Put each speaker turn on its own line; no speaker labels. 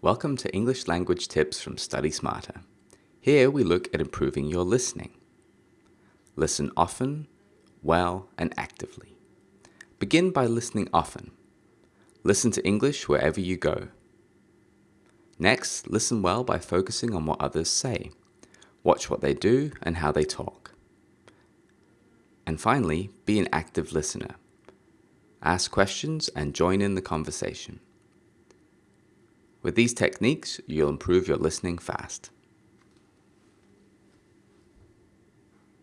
Welcome to English Language Tips from Study Smarter. Here we look at improving your listening. Listen often, well, and actively. Begin by listening often. Listen to English wherever you go. Next, listen well by focusing on what others say. Watch what they do and how they talk. And finally, be an active listener. Ask questions and join in the conversation. With these techniques, you'll improve your listening fast.